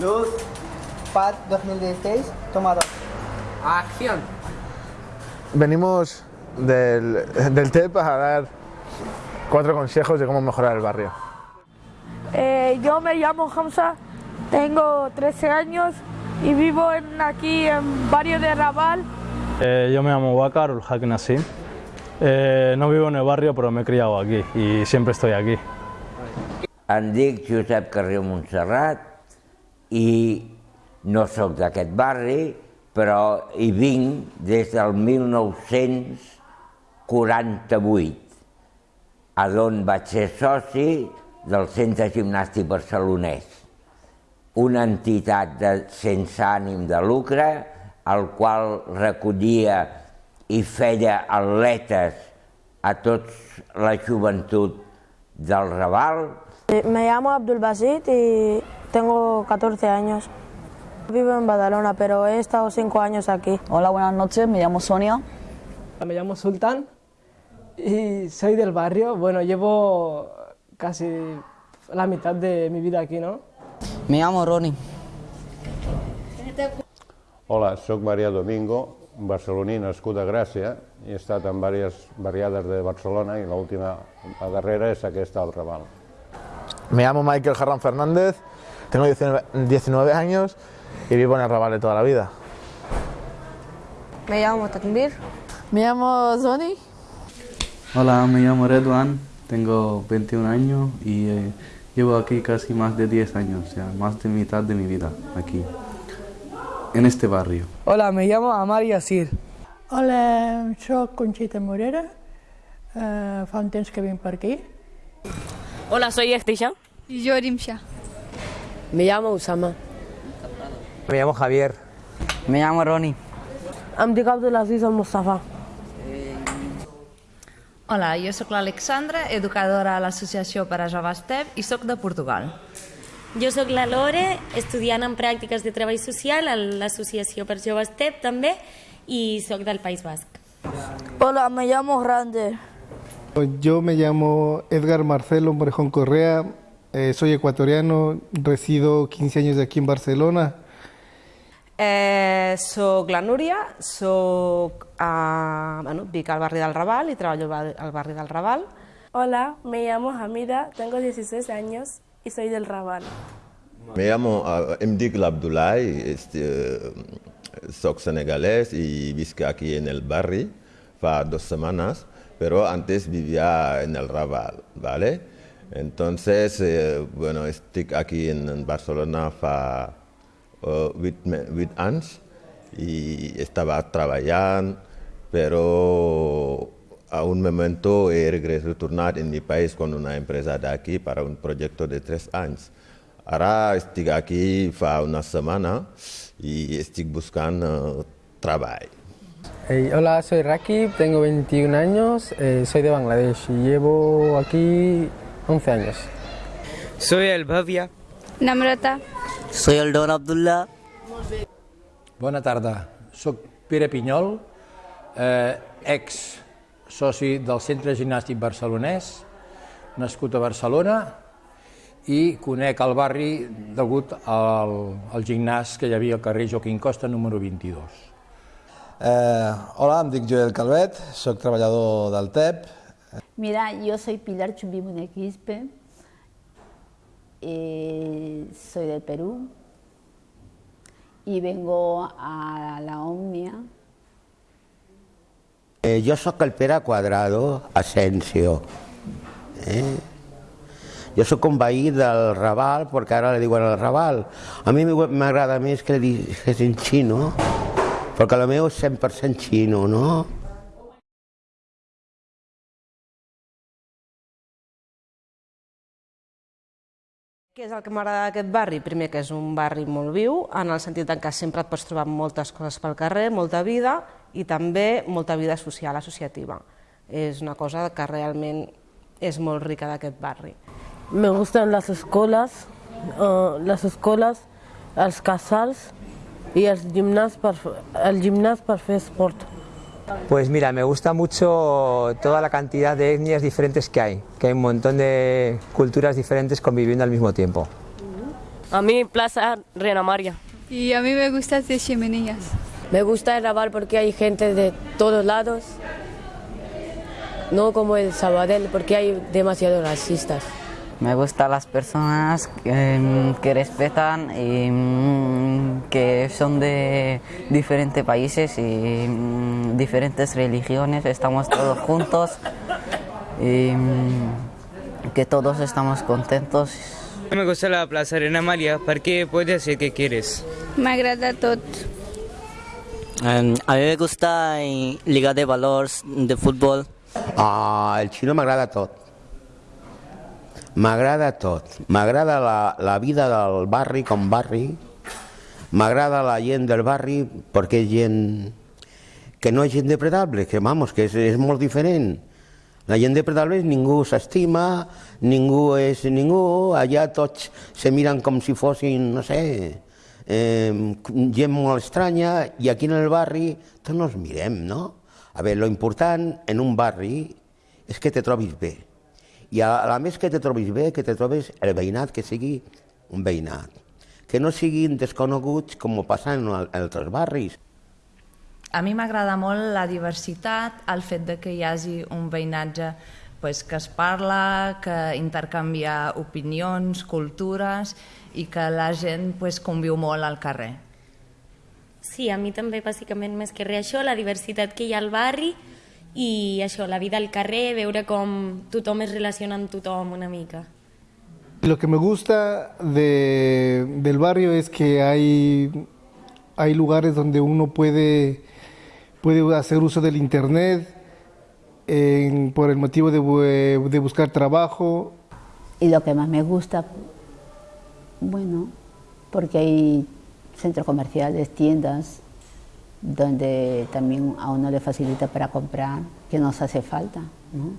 Luz, PAD 2016, toma dos. Acción. Venimos del, del TEP a dar cuatro consejos de cómo mejorar el barrio. Eh, yo me llamo Hamza, tengo 13 años y vivo en, aquí en barrio de Raval. Eh, yo me llamo Bakar Ulhak Nassim. Eh, no vivo en el barrio, pero me he criado aquí y siempre estoy aquí. Em dic Josep Carrió Montserrat i no sóc d'aquest barri, però hi vinc des del 1948, a d'on vaig ser soci del Centre Gimnàstic Barcelonès, una entitat de, sense ànim de lucre, al qual recollia i feia atletes a tota la joventut del Raval. Me llamo Abdul Basit y tengo 14 años. Vivo en Badalona, pero he estado 5 años aquí. Hola, buenas noches, me llamo Sonia. Me llamo Sultán y soy del barrio. Bueno, llevo casi la mitad de mi vida aquí, ¿no? Me llamo Ronnie. Hola, sóc Maria Domingo, barceloní nascut a Gràcia i he estat en diverses barriades de Barcelona i l'última, la darrera és aquesta al Raval. Me llamo Michael Jarran Fernández, tengo 19, 19 años y vivo en el Raval de toda la vida. Me llamo Takbir. Me llamo Zoni. Hola, me llamo Redwan, tengo 21 años y eh, llevo aquí casi más de 10 años, o sea, más de mitad de mi vida aquí, en este barrio. Hola, me llamo Amar Yassir. Hola, soc Conxita Morera, eh, fa un temps que vinc per aquí. Hola, soy Estisha. Y yo Rimsha. Me llamo Usama. Me llamo Javier. Me llamo Ronnie. Em dic Abdulaziz al Mustafa. Hola, jo sóc l'Alexandra, educadora a l'Associació per a Joves TEP i sóc de Portugal. Jo sóc la Lore, estudiant en pràctiques de treball social a l'Associació per Joves TEP també i sóc del País Basc. Hola, me llamo Grande. Yo me llamo Edgar Marcelo Morejón Correa, eh, soy ecuatoriano, resido 15 años aquí en Barcelona. Eh, soc la Núria, soc, eh, bueno, vic al barri del Raval y treballo al barri del Raval. Hola, me llamo Hamida, tengo 16 años y soy del Raval. Me llamo, uh, dic l'Abdoulaye, este, soc senegalés y visc aquí en el barri fa dos semanas, pero antes vivía en el Raval, ¿vale? Entonces, eh, bueno, estoy aquí en Barcelona fa uh, huit, huit anys y estaba trabajando, pero a un momento he retornat en mi país con una empresa de aquí para un proyecto de tres años. Ahora estoy aquí fa una semana y estoy buscando trabajo. Hey, hola, soy Rakib, tengo 21 años, eh, soy de Bangladesh y llevo aquí 11 años. Soy el Bhavia. Namrata. Soy el Don Abdullah. Bona tarda, soc Pere Pinyol, eh, ex soci del Centre Gimnàstic Barcelonès, nascut a Barcelona i conec el barri degut al, al gimnàs que hi havia al carrer Joaquim Costa número 22. Eh, hola, em dic Joel Calvet, soc treballador del TEP. Mira, yo soy Pilar Chumbimune Quispe, eh, soy del Perú y vengo a la Omnia. Eh, jo sóc el Pere Quadrado Asensio. Eh? Jo sóc un veí del Raval, perquè ara li diuen el Raval. A mi m'agrada més que li diguessin xino, perquè el meu és 100% xino, no? Què és el que m'agrada d'aquest barri? Primer, que és un barri molt viu, en el sentit en què sempre et pots trobar moltes coses pel carrer, molta vida, i també molta vida social, associativa. És una cosa que realment és molt rica d'aquest barri. Me gustan las escuelas, uh, las escuelas, els casals y el gimnàs per, el gimnàs per fer esport. Pues mira, me gusta mucho toda la cantidad de etnias diferentes que hay, que hay un montón de culturas diferentes conviviendo al mismo tiempo. A mí Plaza Reina María. Y a mí me gusta hacer chimeneas. Me gusta el Raval porque hay gente de todos lados. No como el Sabadell porque hay demasiados racistas. Me gustan las personas que, que respetan y mm, que son de diferentes países y mm, diferentes religiones. Estamos todos juntos y mm, que todos estamos contentos. Me gusta la Plaza Reina María porque puedes decir que quieres. M'agrada tot. Em, a mí me gusta eh, Liga de Valors de fútbol. Ah, el xino m'agrada tot. M'agrada tot. M'agrada la, la vida del barri com barri. M'agrada la gent del barri perquè és gent que no és gent depredable, que vamos, que és, és molt diferent. La gent depredable ningú s'estima, ningú és ningú, allà tots se miren com si fossin, no sé, eh, gent molt estranya, i aquí en el barri tots nos mirem, no? A veure, lo important en un barri és que te trobis bé. I a, a més que te trobis bé, que te trobis el veïnat, que sigui un veïnat. Que no siguin desconeguts com passa en altres barris. A mi m'agrada molt la diversitat, el fet de que hi hagi un veïnatge pues, que es parla, que intercanvia opinions, cultures i que la gent pues, conviu molt al carrer. Sí, a mi també bàsicament més que res això, la diversitat que hi ha al barri i això, la vida al carrer, veure com tothom es relaciona amb tothom una mica. Lo que me gusta de- del barrio es que hay, hay lugares donde uno puede, puede hacer uso del internet en- por el motivo de, de buscar trabajo. Y lo que más me gusta, bueno, porque hay centros comerciales, tiendas, donde también a uno le facilita para comprar, que nos hace falta. ¿no?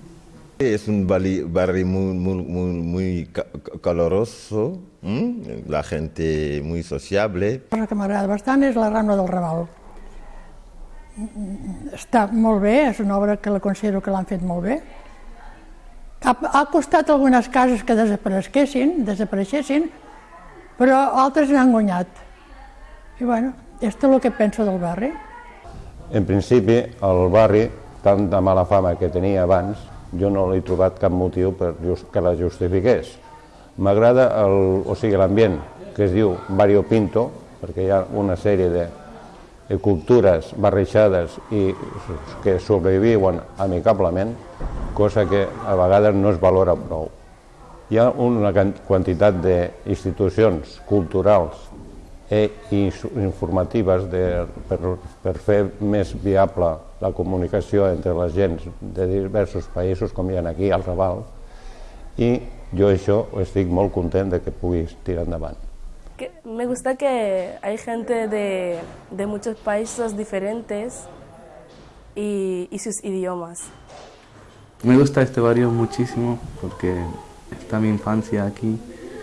Es un barri, barrio muy, muy, muy, muy ca- ca- caloroso, ¿m? la gente muy sociable. La cosa que m'agrada bastant és la Rambla del Raval. Està molt bé, és una obra que la considero que l'han fet molt bé. Ha, ha costat algunes cases que desapareguessin, desapareixessin, però altres n'han guanyat. I bueno, és el que penso del barri. En principi, el barri, tant de mala fama que tenia abans, jo no l'he trobat cap motiu per just, que la justifiqués. M'agrada o sigui, l'ambient que es diu Barrio Pinto, perquè hi ha una sèrie de, cultures barrejades i que sobreviuen amicablement, cosa que a vegades no es valora prou. Hi ha una quantitat d'institucions culturals i ins- informatives de, per, per fer més viable la comunicació entre les gens de diversos països, com hi ha aquí al Raval, i jo això estic molt content de que puguis tirar endavant. Que- me gusta que hay gente de, de muchos países diferentes y, y sus idiomas. Me gusta este barrio muchísimo porque está mi infancia aquí.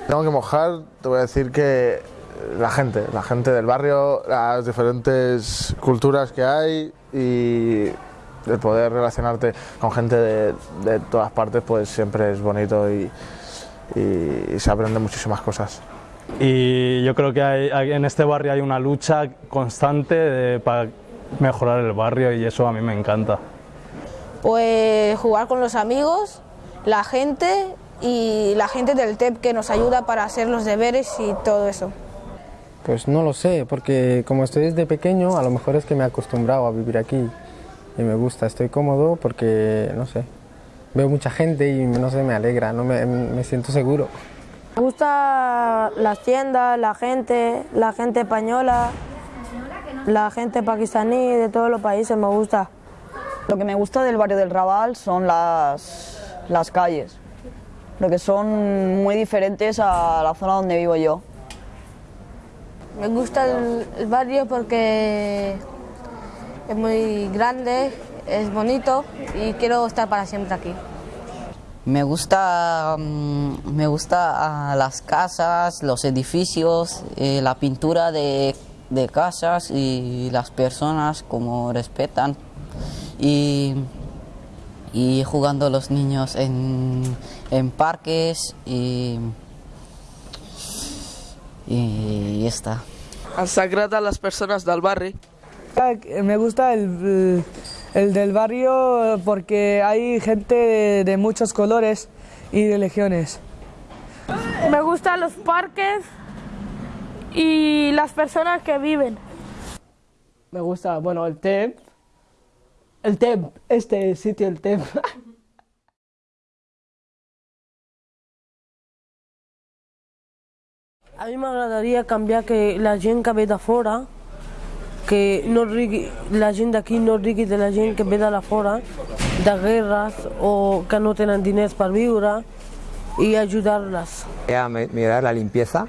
Tengo que mojar, te voy a decir que la gente, la gente del barrio, las diferentes culturas que hay y el poder relacionarte con gente de, de todas partes, pues siempre es bonito y, y se aprende muchísimas cosas. Y yo creo que hay- hay- en este barrio hay una lucha constante de- para mejorar el barrio y eso a mí me encanta. Pues jugar con los amigos, la gente y la gente del TEP que nos ayuda para hacer los deberes y todo eso. Pues no lo sé, porque como estoy desde pequeño, a lo mejor es que me he acostumbrado a vivir aquí y me gusta, estoy cómodo porque, no sé, veo mucha gente y no sé, me alegra, no me, me siento seguro. Me gusta las tiendas, la gente, la gente española, la gente pakistaní, de todos los países me gusta. Lo que me gusta del barrio del Raval son las, las calles, porque son muy diferentes a la zona donde vivo yo. Me gusta el, barrio porque es muy grande, es bonito y quiero estar para siempre aquí. Me gusta, mm, me gusta ah, las casas, los edificios, eh, la pintura de, de casas y las personas como respetan y, y jugando los niños en, en parques y, y ya está. Ens agrada las personas del barri. Me gusta el, el del barrio porque hay gente de, de muchos colores y religiones. Me gustan los parques y las personas que viven. Me gusta, bueno, el TEP. El TEP, este sitio, el TEP. A mi m'agradaria canviar que la gent que ve de fora, que no rigui, la gent d'aquí no rigui de la gent que ve de la fora, de guerres o que no tenen diners per viure y ayudarlas. A mejorar la limpieza,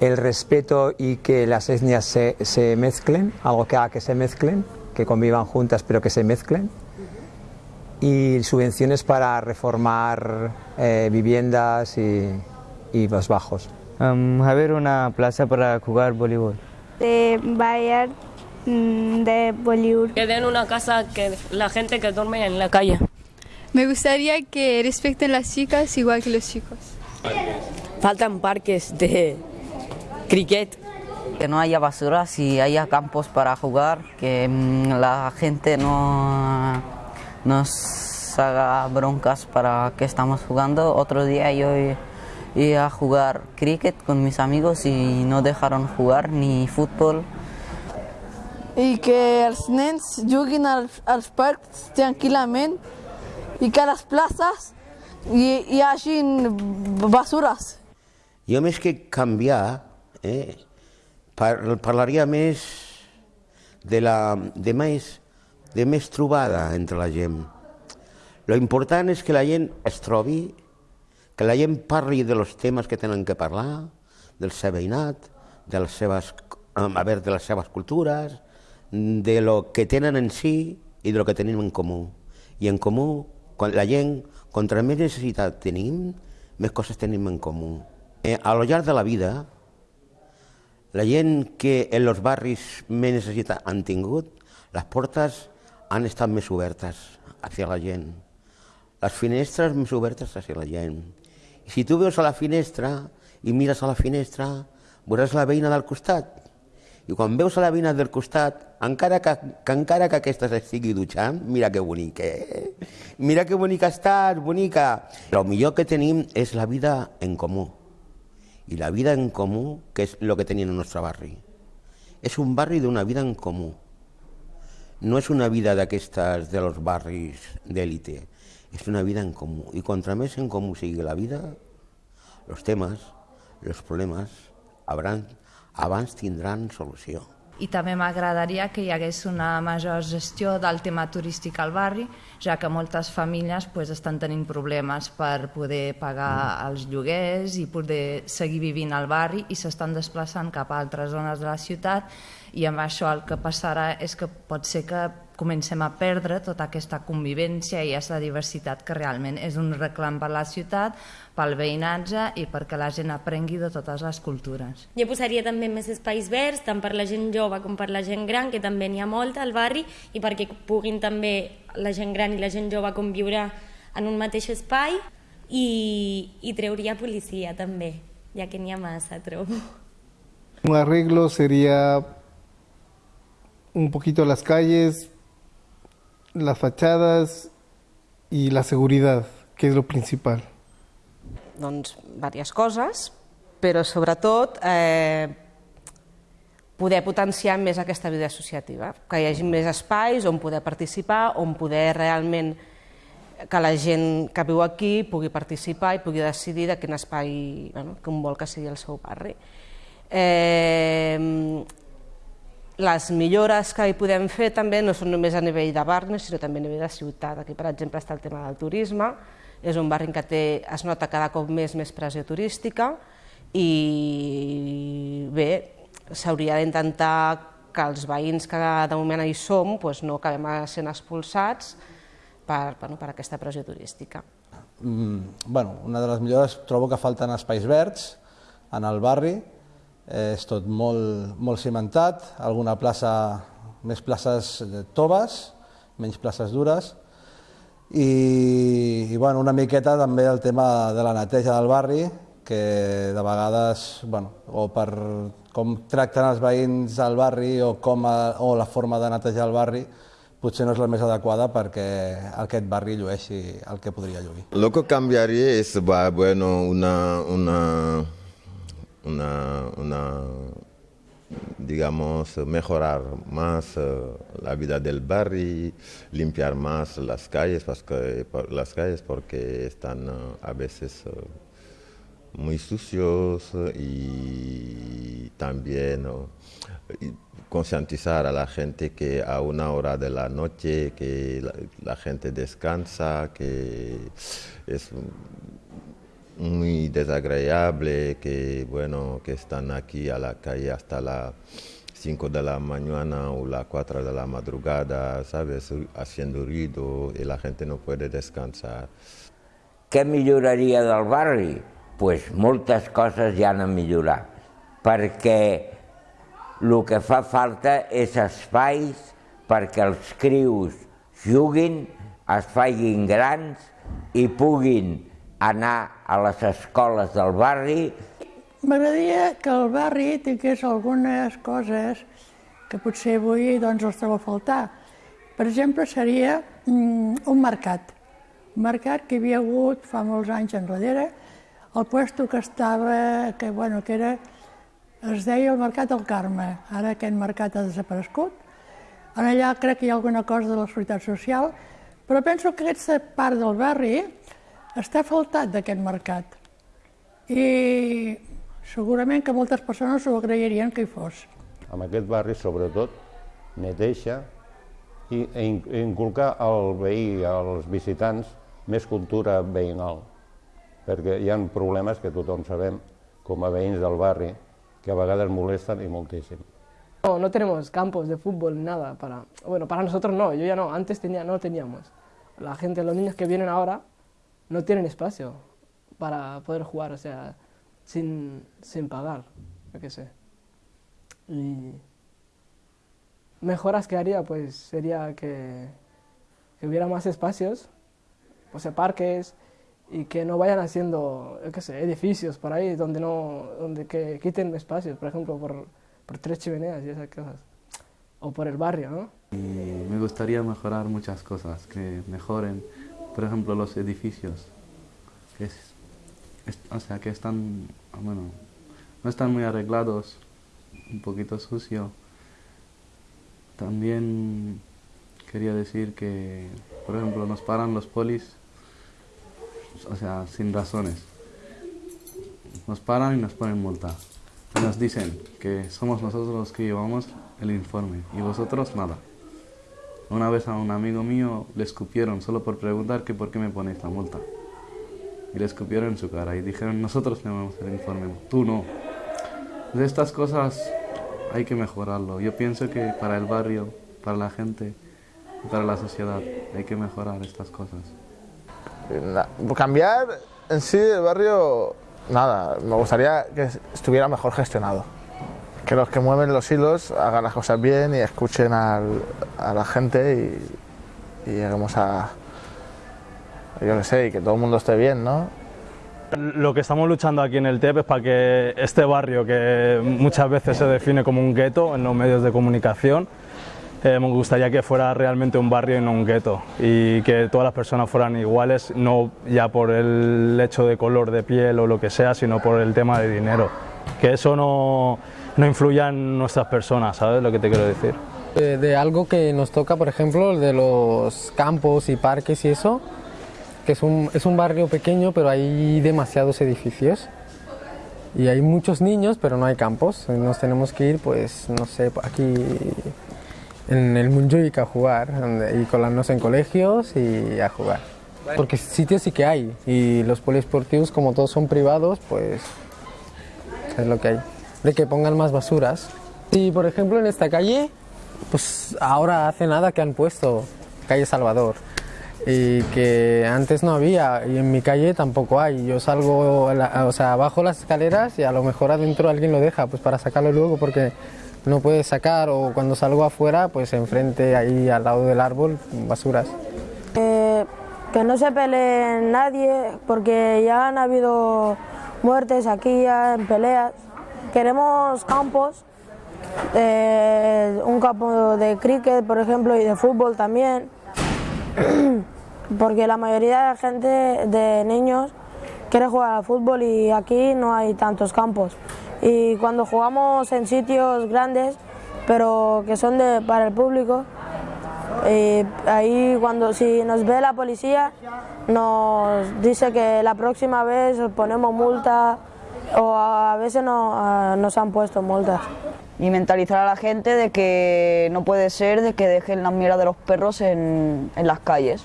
el respeto y que las etnias se, se mezclen, algo que haga que se mezclen, que convivan juntas pero que se mezclen, y subvenciones para reformar eh, viviendas y, y los bajos. Um, haber una plaza para jugar voleibol. De Bayern, mm, de Bollywood. Que den una casa que la gente que duerme en la calle. Me gustaría que respeten las chicas igual que los chicos. Faltan parques de cricket. Que no haya basuras y haya campos para jugar, que mm, la gente no nos haga broncas para que estamos jugando. Otro día yo iba a jugar cricket con mis amigos y no dejaron jugar ni fútbol. I que els nens juguin als, als parcs tranquil·lament i que a les places hi, hi hagin basures. Jo més que canviar, eh, par parlaria més de, la, de, més, de més trobada entre la gent. Lo important és que la gent es trobi, que la gent parli de los temes que tenen que parlar, del seu veïnat, de les seves, a veure, de les seves cultures, de lo que tenen en si i de lo que tenim en comú. I en comú, quan la gent, contra més necessitat tenim, més coses tenim en comú. Eh, a lo llarg de la vida, la gent que en els barris més necessitat han tingut, les portes han estat més obertes hacia la gent. Les finestres més obertes hacia la gent. Si tu veus a la finestra i mires a la finestra, veuràs la veïna del costat. I quan veus a la veïna del costat, encara que, que encara que aquesta estigui dutxant, mira que bonica, eh? Mira que bonica estàs, bonica. El millor que tenim és la vida en comú. I la vida en comú, que és el que tenim en el nostre barri. És un barri d'una vida en comú. No és una vida d'aquestes de los barris d'élite. És una vida en comú. I contra més en comú sigui la vida, els temes, els problemes, habran, abans tindran solució. I també m'agradaria que hi hagués una major gestió del tema turístic al barri, ja que moltes famílies pues, estan tenint problemes per poder pagar els lloguers i poder seguir vivint al barri i s'estan desplaçant cap a altres zones de la ciutat i amb això el que passarà és que pot ser que comencem a perdre tota aquesta convivència i aquesta diversitat que realment és un reclam per la ciutat, pel veïnatge i perquè la gent aprengui de totes les cultures. Jo posaria també més espais verds, tant per la gent jove com per la gent gran, que també n'hi ha molta al barri, i perquè puguin també la gent gran i la gent jove conviure en un mateix espai, i, i treuria policia també, ja que n'hi ha massa, trobo. Un arreglo sería un poquito las calles, las fachadas y la seguridad, que es lo principal. Doncs diverses coses, però sobretot eh, poder potenciar més aquesta vida associativa, que hi hagi més espais on poder participar, on poder realment que la gent que viu aquí pugui participar i pugui decidir de quin espai bueno, que vol que sigui el seu barri. Eh, les millores que hi podem fer també no són només a nivell de barri, sinó també a nivell de ciutat. Aquí, per exemple, està el tema del turisme, és un barri què té, es nota cada cop més més pressió turística i bé, s'hauria d'intentar que els veïns que de moment hi som doncs no acabem sent expulsats per, bueno, per aquesta pressió turística. Mm, bueno, una de les millores trobo que falten espais verds en el barri, és tot molt, molt cimentat, alguna plaça, més places toves, menys places dures, i, i bueno, una miqueta també el tema de la neteja del barri, que de vegades, bueno, o per com tracten els veïns al barri o, com a, o la forma de netejar el barri, potser no és la més adequada perquè aquest barri llueixi el que podria lluir. Lo que cambiaría va, bueno, una, una, una, una, digamos, mejorar más eh, la vida del barrio, limpiar más las calles, porque, por- las calles porque están eh, a veces eh, muy sucios y también concientizar a la gente que a una hora de la noche que la, la gente descansa, que es muy desagradable, que bueno, que están aquí a la calle hasta las 5 de la mañana o las 4 de la madrugada, ¿sabes? Haciendo ruido y la gente no puede descansar. Què milloraria del barri? pues moltes coses ja han de millorar, perquè el que fa falta és espais perquè els crius juguin, es facin grans i puguin anar a les escoles del barri M'agradaria que el barri tingués algunes coses que potser avui doncs, els trobo a faltar. Per exemple, seria mm, un mercat. Un mercat que hi havia hagut fa molts anys enrere, el puesto que estava, que, bueno, que era, es deia el Mercat del Carme. Ara aquest mercat ha desaparegut. Ara allà crec que hi ha alguna cosa de la Seguretat Social, però penso que aquesta part del barri està faltat d'aquest mercat. I segurament que moltes persones ho agrairien que hi fos. amb aquest barri, sobretot, neteja i i in- inculcar al veí, als visitants, més cultura veïnal. Perquè hi ha problemes que tothom sabem, com a veïns del barri, que a vegades molesten i moltíssim. No, no tenemos campos de fútbol, nada. Para, bueno, para nosotros no, yo ya no, antes tenía, no teníamos. La gente, los niños que vienen ahora, no tienen espacio para poder jugar, o sea, sin, sin pagar, yo qué sé. Y mejoras que haría, pues sería que, que hubiera más espacios, o sea, parques, y que no vayan haciendo, yo qué sé, edificios por ahí donde no, donde que quiten espacios, por ejemplo, por, por tres chimeneas y esas cosas. O por el barrio, ¿no? Y me gustaría mejorar muchas cosas, que mejoren, por ejemplo, los edificios, que es, o sea, que están, bueno, no están muy arreglados, un poquito sucio. También quería decir que, por ejemplo, nos paran los polis, o sea, sin razones. Nos paran y nos ponen multa. Nos dicen que somos nosotros los que llevamos el informe y vosotros nada. Una vez a un amigo mío le escupieron solo por preguntar que por qué me ponéis la multa. Y le escupieron en su cara y dijeron, nosotros tenemos el informe, tú no. De estas cosas hay que mejorarlo. Yo pienso que para el barrio, para la gente para la sociedad hay que mejorar estas cosas. Na- Cambiar en sí el barrio, nada, me gustaría que estuviera mejor gestionado. Que los que mueven los hilos hagan las cosas bien y escuchen al- a la gente y, y lleguemos a, yo qué sé, y que todo el mundo esté bien, ¿no? Lo que estamos luchando aquí en el TEP es para que este barrio, que muchas veces se define como un gueto en los medios de comunicación, eh, me gustaría que fuera realmente un barrio y no un gueto y que todas las personas fueran iguales, no ya por el hecho de color de piel o lo que sea, sino por el tema de dinero. Que eso no, no influya en nuestras personas, ¿sabes lo que te quiero decir? De, de algo que nos toca, por ejemplo, de los campos y parques y eso, que es un, es un barrio pequeño, pero hay demasiados edificios. Y hay muchos niños, pero no hay campos. Nos tenemos que ir, pues, no sé, aquí en el Montjuic a jugar, y colarnos en colegios y a jugar. Porque sitios sí que hay, y los poliesportivos, como todos son privados, pues es lo que hay. De que pongan más basuras. Y por ejemplo en esta calle, pues ahora hace nada que han puesto calle Salvador. Y que antes no había, y en mi calle tampoco hay. Yo salgo, o sea, bajo las escaleras y a lo mejor adentro alguien lo deja, pues para sacarlo luego, porque no puedes sacar, o cuando salgo afuera, pues enfrente, ahí al lado del árbol, basuras. Que no se pelee nadie, porque ya han habido muertes aquí ya en peleas. Queremos campos, eh, un campo de cricket, por ejemplo, y de fútbol también, porque la mayoría de gente, de niños, quiere jugar al fútbol y aquí no hay tantos campos. Y cuando jugamos en sitios grandes, pero que son de, para el público, ahí cuando si nos ve la policía nos dice que la próxima vez ponemos multa o a veces no, a- nos han puesto multas. y mentalizar a la gente de que no puede ser de que dejen las mierdas de los perros en, en las calles,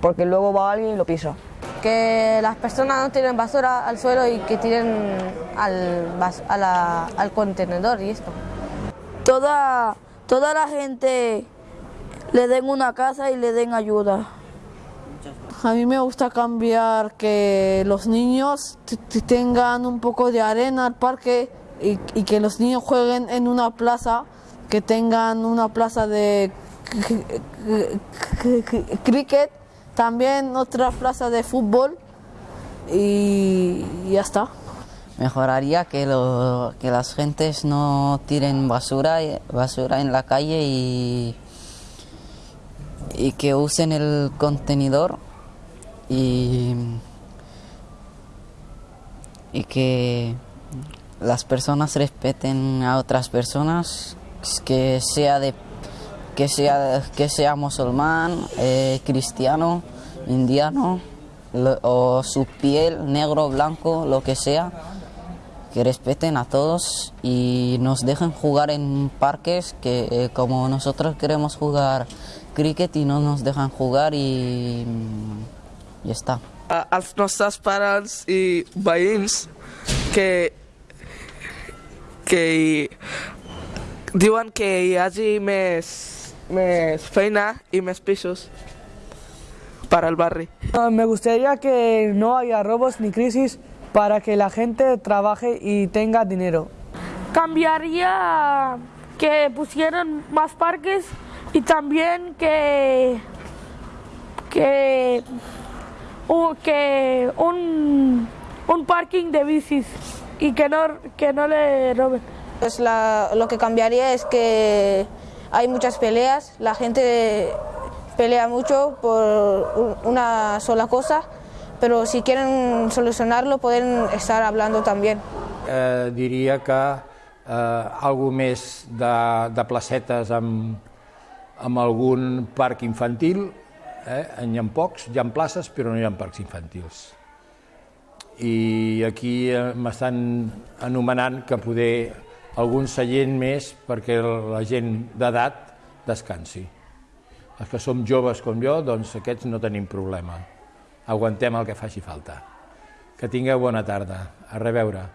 porque luego va alguien y lo pisa. que las personas no tiren basura al suelo y que tiren al, bas- a la- al contenedor y esto. Toda, toda la gente le den una casa y le den ayuda. A mí me gusta cambiar que los niños tengan un poco de arena al parque y, que los niños jueguen en una plaza, que tengan una plaza de cricket, también otra plaza de fútbol y ya está. Mejoraría que, lo- que las gentes no tiren basura, basura en la calle y, y que usen el contenedor y, y que las personas respeten a otras personas, que sea de que sea que sea musulmán, eh, cristiano, indiano o su piel negro, blanco, lo que sea, que respeten a todos y nos dejen jugar en parques que eh, como nosotros queremos jugar cricket y no nos dejan jugar y ya está. a- als nostres pares i veïns que, que diuen que hi hagi més, més feina i més pisos para el barri. Ah, Me gustaría que no haya robos ni crisis para que la gente trabaje y tenga dinero. Cambiaría que pusieran más parques y también que que un, que un, un parking de bicis y que no que no le roben. Pues la- lo que cambiaría es que hay muchas peleas, la gente pelea mucho por un- una sola cosa, pero si quieren solucionarlo pueden estar hablando también. eh, diria que eh, algo més de, de placetes amb, amb algun parc infantil, eh? n'hi ha pocs, hi ha places però no hi ha parcs infantils. I aquí eh, m'estan anomenant que poder algun seient més perquè la gent d'edat descansi. Els que som joves com jo, doncs aquests no tenim problema. Aguantem el que faci falta. Que tingueu bona tarda. A reveure.